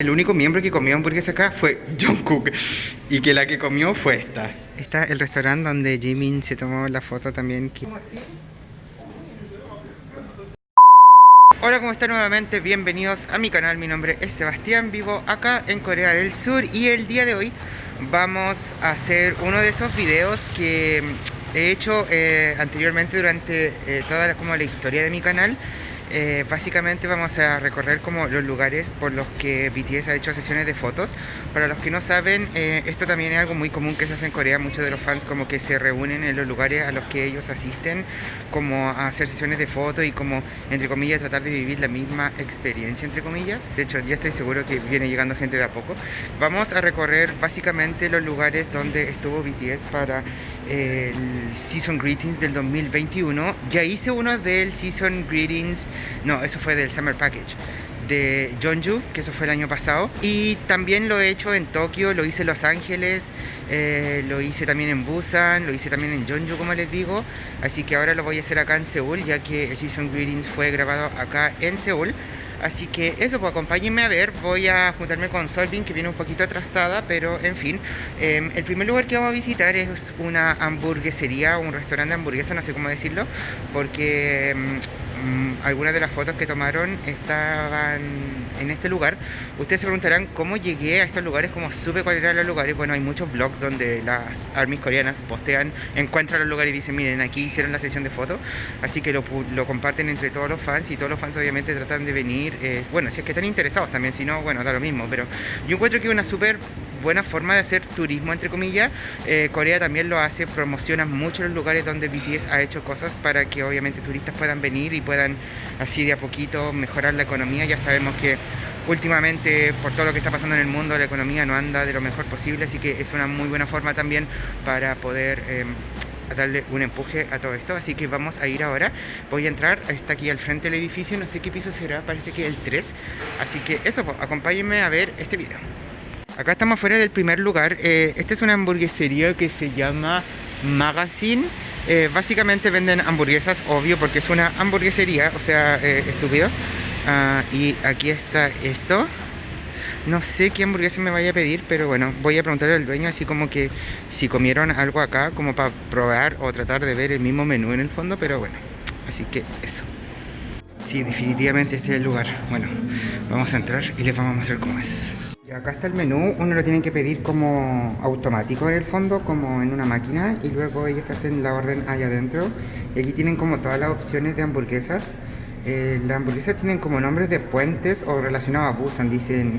El único miembro que comió hamburguesa acá fue Jungkook y que la que comió fue esta. Está el restaurante donde Jimin se tomó la foto también. Hola, ¿cómo están nuevamente? Bienvenidos a mi canal, mi nombre es Sebastián, vivo acá en Corea del Sur y el día de hoy vamos a hacer uno de esos videos que he hecho eh, anteriormente durante eh, toda como la historia de mi canal eh, básicamente vamos a recorrer como los lugares por los que BTS ha hecho sesiones de fotos. Para los que no saben, eh, esto también es algo muy común que se hace en Corea. Muchos de los fans como que se reúnen en los lugares a los que ellos asisten como a hacer sesiones de fotos y como, entre comillas, tratar de vivir la misma experiencia, entre comillas. De hecho, ya estoy seguro que viene llegando gente de a poco. Vamos a recorrer básicamente los lugares donde estuvo BTS para el Season Greetings del 2021. Ya hice uno del Season Greetings no, eso fue del Summer Package de Jeonju, que eso fue el año pasado. Y también lo he hecho en Tokio, lo hice en Los Ángeles, eh, lo hice también en Busan, lo hice también en Jeonju, como les digo. Así que ahora lo voy a hacer acá en Seúl, ya que el Season Greetings fue grabado acá en Seúl. Así que eso, pues acompáñenme a ver. Voy a juntarme con Solvin, que viene un poquito atrasada, pero en fin. Em, el primer lugar que vamos a visitar es una hamburguesería, un restaurante de hamburguesa, no sé cómo decirlo, porque em, algunas de las fotos que tomaron estaban en este lugar. Ustedes se preguntarán cómo llegué a estos lugares, cómo supe cuáles eran los lugares. Bueno, hay muchos blogs donde las armies coreanas postean, encuentran los lugares y dicen, miren, aquí hicieron la sesión de fotos. Así que lo, comparten entre todos los fans y todos los fans obviamente tratan de venir. Eh, bueno, si es que están interesados también, si no, bueno, da lo mismo. Pero yo encuentro que una súper buena forma de hacer turismo, entre comillas. Eh, Corea también lo hace, promociona mucho los lugares donde BTS ha hecho cosas para que obviamente turistas puedan venir y puedan así de a poquito mejorar la economía. Ya sabemos que últimamente por todo lo que está pasando en el mundo la economía no anda de lo mejor posible, así que es una muy buena forma también para poder... Em, darle un empuje a todo esto, así que vamos a ir ahora voy a entrar, está aquí al frente del edificio no sé qué piso será, parece que el 3 así que eso, pues, acompáñenme a ver este video Acá estamos fuera del primer lugar. Eh, esta es una hamburguesería que se llama Magazine. Eh, básicamente venden hamburguesas, obvio, porque es una hamburguesería, o sea, eh, estúpido. Ah, y aquí está esto. No sé qué hamburguesa me vaya a pedir, pero bueno, voy a preguntarle al dueño así como que si comieron algo acá, como para probar o tratar de ver el mismo menú en el fondo, pero bueno, así que eso. Sí, definitivamente este es el lugar. Bueno, vamos a entrar y les vamos a mostrar cómo es. Y acá está el menú, uno lo tiene que pedir como automático en el fondo, como en una máquina, y luego ellos te hacen la orden allá adentro. Y aquí tienen como todas las opciones de hamburguesas. Eh, las hamburguesas tienen como nombres de puentes o relacionados a Busan, dicen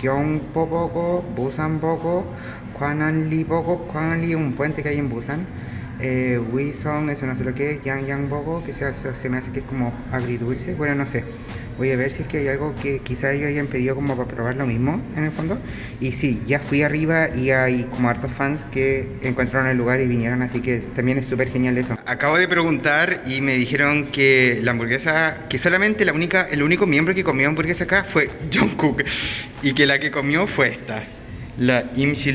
Gyeongpo Busan Boko, Kwananli Boko, Kwananli un puente que hay en Busan. Eh, Wison, eso no sé lo que es, Yang Yang Bogo, que se, se, me hace que es como agridulce, bueno no sé, voy a ver si es que hay algo que quizá ellos hayan pedido como para probar lo mismo en el fondo, y sí, ya fui arriba y hay como hartos fans que encontraron el lugar y vinieron, así que también es súper genial eso. Acabo de preguntar y me dijeron que la hamburguesa, que solamente la única, el único miembro que comió hamburguesa acá fue Jungkook, y que la que comió fue esta la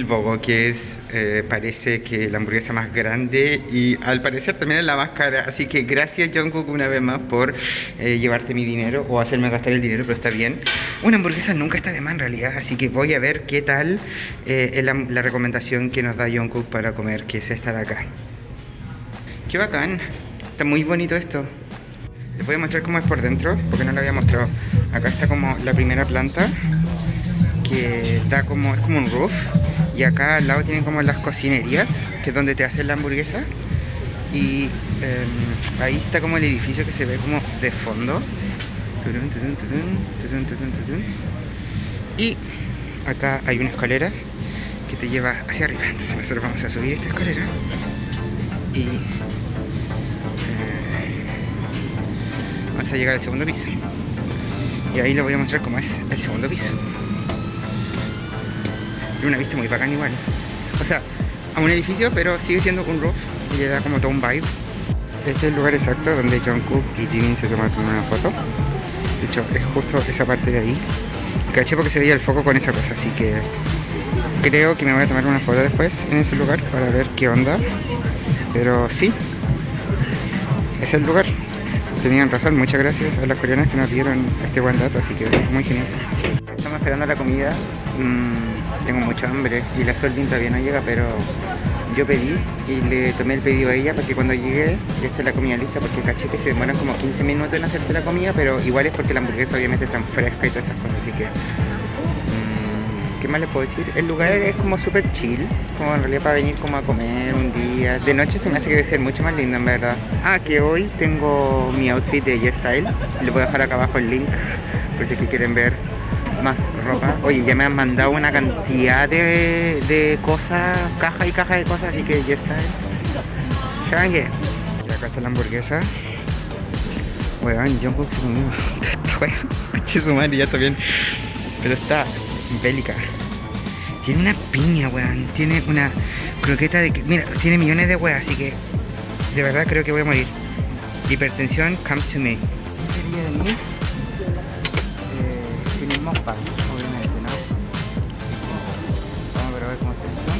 Bogo, que es, eh, parece que la hamburguesa más grande y al parecer también es la más cara. Así que gracias Jungkook una vez más por eh, llevarte mi dinero o hacerme gastar el dinero, pero está bien. Una hamburguesa nunca está de más en realidad, así que voy a ver qué tal eh, la, recomendación que nos da Jungkook para comer, que es esta de acá. Qué bacán, está muy bonito esto. Les voy a mostrar cómo es por dentro, porque no lo había mostrado. Acá está como la primera planta que da como, es como un roof y acá al lado tienen como las cocinerías que es donde te hacen la hamburguesa y em, ahí está como el edificio que se ve como de fondo. Y acá hay una escalera que te lleva hacia arriba. Entonces nosotros vamos a subir esta escalera y eh, vamos a llegar al segundo piso. Y ahí les voy a mostrar cómo es el segundo piso una vista muy bacán igual. O sea, a un edificio, pero sigue siendo un roof y le da como todo un vibe. Este es el lugar exacto donde Jungkook y Jimin se tomaron una foto. De hecho, es justo esa parte de ahí. Caché porque se veía el foco con esa cosa, así que creo que me voy a tomar una foto después en ese lugar para ver qué onda. Pero sí, es el lugar. Tenían razón, muchas gracias a las coreanas que nos dieron este buen dato, así que muy genial. Estamos esperando la comida. Mm, tengo mucha hambre y la Solvin todavía no llega, pero yo pedí y le tomé el pedido a ella para que cuando llegue ya esté la comida lista porque caché que se demoran como 15 minutos en hacerte la comida, pero igual es porque la hamburguesa obviamente está fresca y todas esas cosas, así que... Mm, ¿Qué más les puedo decir? El lugar es como súper chill, como en realidad para venir como a comer un día. De noche se me hace que debe ser mucho más lindo en verdad. Ah, que hoy tengo mi outfit de Y-Style. Les voy a dejar acá abajo el link por si quieren ver más ropa. Oye, ya me han mandado una cantidad de, de cosas, caja y caja de cosas, así que ya está. Shangue. Y acá está la hamburguesa. Weón, yo su madre, ya está. Pero está bélica. Tiene una piña, weón. Tiene una croqueta de... Mira, tiene millones de weas, así que... De verdad creo que voy a morir. Hipertensión, come to me. Obviamente, ¿no? Vamos a ver cómo está esto.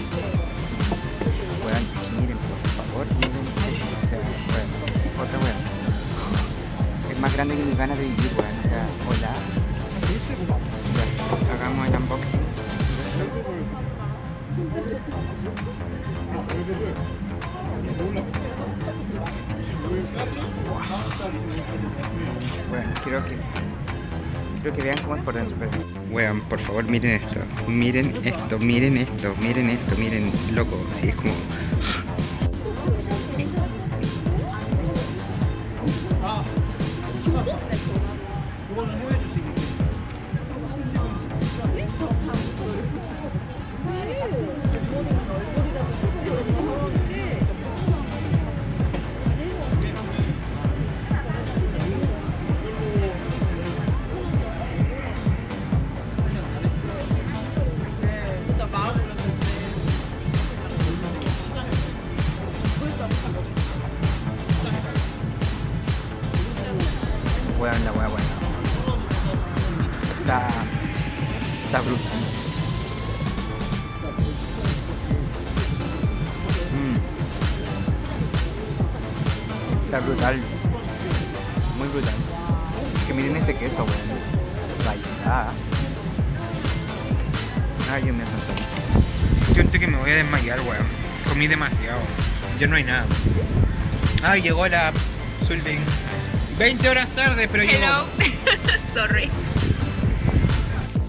Weón, miren, por favor, miren O sea, bueno, es otra weón. Es más grande que mis ganas de vivir, weón. O sea, hola. Ya, hagamos el unboxing. Bueno, quiero que Quiero que vean cómo es por dentro. Wean, por favor, miren esto. Miren esto, miren esto, miren esto, miren, loco. Así es como... Vaya. Ay, yo me asusté. Siento que me voy a desmayar, weón. Comí demasiado. Ya no hay nada. Ay, llegó la Sulving. 20 horas tarde, pero Hello. Sorry.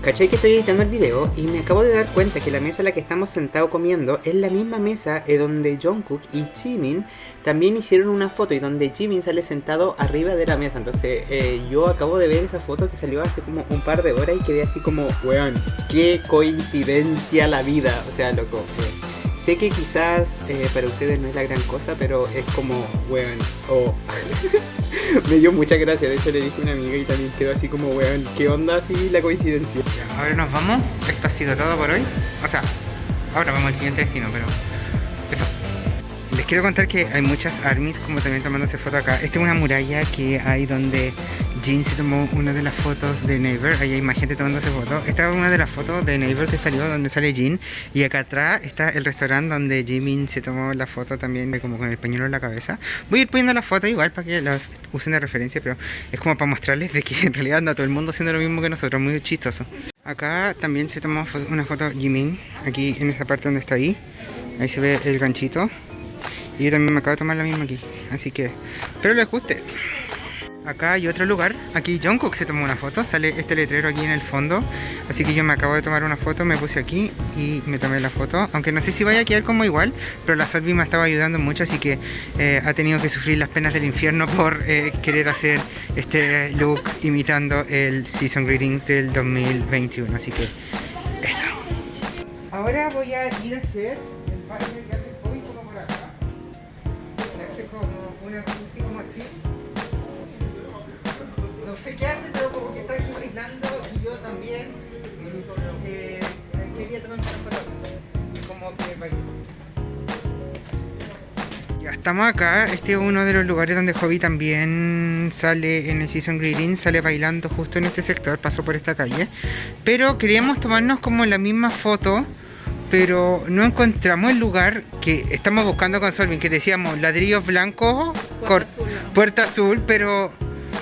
¿Cachai que estoy editando el video y me acabo de dar cuenta que la mesa en la que estamos sentados comiendo es la misma mesa en donde Jungkook y Jimin también hicieron una foto y donde Jimin sale sentado arriba de la mesa. Entonces eh, yo acabo de ver esa foto que salió hace como un par de horas y quedé así como, weón, qué coincidencia la vida. O sea, loco. Eh, sé que quizás eh, para ustedes no es la gran cosa, pero es como, weón, oh. me dio mucha gracia. De hecho, le dije a una amiga y también quedó así como, weón, ¿qué onda así la coincidencia? ahora nos vamos. Esto ha sido todo por hoy. O sea, ahora vamos al siguiente destino, pero eso. Les quiero contar que hay muchas armies como también tomándose foto acá. Esta es una muralla que hay donde Jin se tomó una de las fotos de Neighbor. Ahí hay más gente tomándose fotos. Esta es una de las fotos de Neighbor que salió donde sale Jin. Y acá atrás está el restaurante donde Jimin se tomó la foto también como con el pañuelo en la cabeza. Voy a ir poniendo la foto igual para que la usen de referencia, pero es como para mostrarles de que en realidad anda todo el mundo haciendo lo mismo que nosotros. Muy chistoso. Acá también se tomó una foto Jimin. Aquí en esta parte donde está ahí. Ahí se ve el ganchito. Y yo también me acabo de tomar la misma aquí. Así que espero les guste. Acá hay otro lugar. Aquí Jungkook se tomó una foto. Sale este letrero aquí en el fondo. Así que yo me acabo de tomar una foto. Me puse aquí y me tomé la foto. Aunque no sé si vaya a quedar como igual. Pero la Solvi me estaba ayudando mucho. Así que eh, ha tenido que sufrir las penas del infierno por eh, querer hacer este look imitando el Season Greetings del 2021. Así que eso. Ahora voy a ir a hacer el que hace una así como así. No sé qué hace, pero como que está aquí bailando y yo también eh, quería tomar una foto. Como que bailó. Ya estamos acá, este es uno de los lugares donde Hobby también sale en el Season Greeting, sale bailando justo en este sector, pasó por esta calle. Pero queríamos tomarnos como la misma foto pero no encontramos el lugar que estamos buscando con Solvin, que decíamos ladrillos blancos, puerta, azul. pero...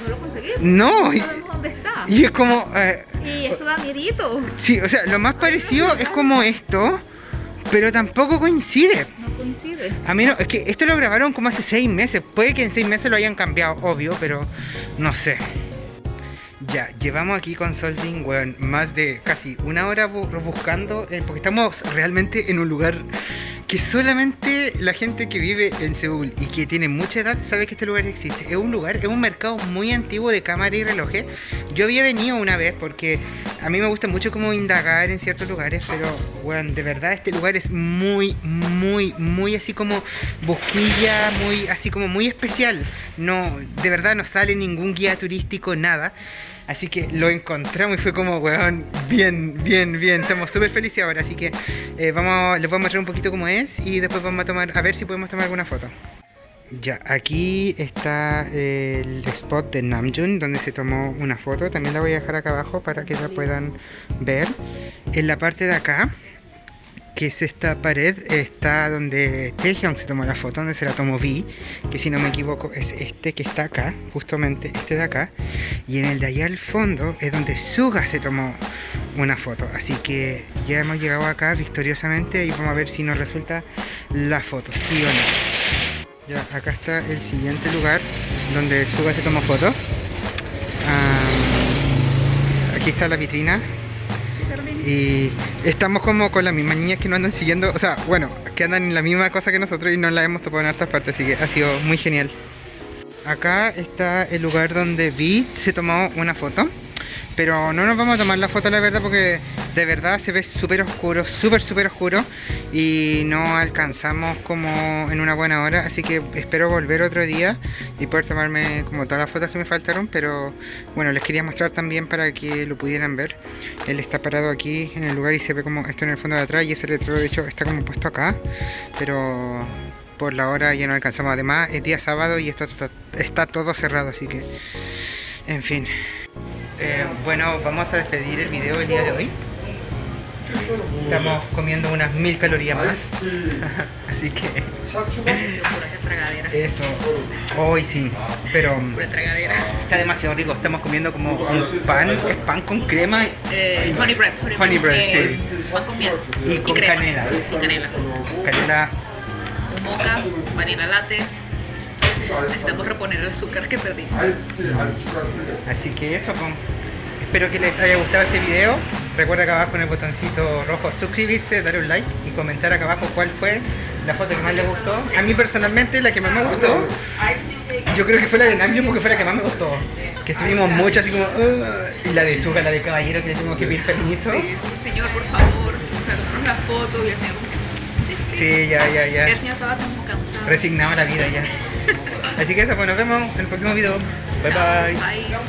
No lo No. No dónde está. Y es como, eh, Y eso da miedito. Sí, o sea, lo más parecido es como esto, pero tampoco coincide. No coincide. A mí no, es que esto lo grabaron como hace seis meses. Puede que en seis meses lo hayan cambiado, obvio, pero no sé. Ya, llevamos aquí con Solving, weón, más de casi una hora bu- buscando, eh, porque estamos realmente en un lugar que solamente la gente que vive en Seúl y que tiene mucha edad sabe que este lugar existe. Es un lugar, es un mercado muy antiguo de cámara y relojes. Yo había venido una vez porque a mí me gusta mucho como indagar en ciertos lugares, pero, weón, de verdad este lugar es muy, muy, muy así como busquilla, muy, así como muy especial. No, de verdad no sale ningún guía turístico, nada. Así que lo encontramos y fue como, weón, bien, bien, bien. Estamos súper felices ahora. Así que eh, vamos, les voy a mostrar un poquito cómo y después vamos a tomar, a ver si podemos tomar alguna foto. Ya, aquí está el spot de Namjoon donde se tomó una foto. También la voy a dejar acá abajo para que la puedan ver. En la parte de acá, que es esta pared, está donde Taehyung se tomó la foto, donde se la tomó Vi, que si no me equivoco es este que está acá, justamente este de acá. Y en el de allá al fondo es donde Suga se tomó una foto. Así que ya hemos llegado acá victoriosamente y vamos a ver si nos resulta la foto, sí o no. Ya, acá está el siguiente lugar donde Suga se tomó foto. Ah, aquí está la vitrina. Y estamos como con las mismas niñas que nos andan siguiendo, o sea, bueno, que andan en la misma cosa que nosotros y nos la hemos topado en hartas partes, así que ha sido muy genial. Acá está el lugar donde Vi se tomó una foto, pero no nos vamos a tomar la foto la verdad porque de verdad se ve súper oscuro, súper súper oscuro y no alcanzamos como en una buena hora, así que espero volver otro día y poder tomarme como todas las fotos que me faltaron, pero bueno, les quería mostrar también para que lo pudieran ver. Él está parado aquí en el lugar y se ve como esto en el fondo de atrás y ese letrero de hecho está como puesto acá, pero por la hora ya no alcanzamos. Además es día sábado y esto está, está todo cerrado, así que en fin. Eh, bueno, vamos a despedir el video el día de hoy. Estamos comiendo unas mil calorías más, así que eso. Hoy sí, pero está demasiado rico. Estamos comiendo como un pan, es pan con crema Eh, honey bread. Honey bread, Eh, sí. Pan con miel. Y con crema. canela. Y canela. canela moca, vanilla latte. Necesitamos reponer el azúcar que perdimos. Así que eso, pues. espero que les haya gustado este video. Recuerda acá abajo en el botoncito rojo suscribirse, dar un like y comentar acá abajo cuál fue la foto que más les gustó. A mí personalmente la que más me gustó, yo creo que fue la de Namjoon porque fue la que más me gustó. Que estuvimos mucho así como... "Uh", y la de Suga, la de caballero que le tuvimos que pedir permiso. Sí, es como, señor, por favor, la foto. Y sí, sí. Sí, ya, ya, ya. El señor estaba como cansado. Resignado a la vida ya. Así que eso, pues nos vemos en el próximo video. Bye bye. Bye.